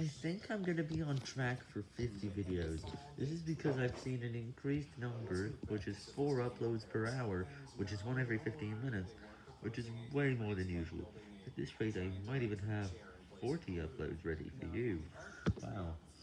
I think I'm gonna be on track for 50 videos. This is because I've seen an increased number, which is 4 uploads per hour, which is one every 15 minutes, which is way more than usual. At this rate, I might even have 40 uploads ready for you.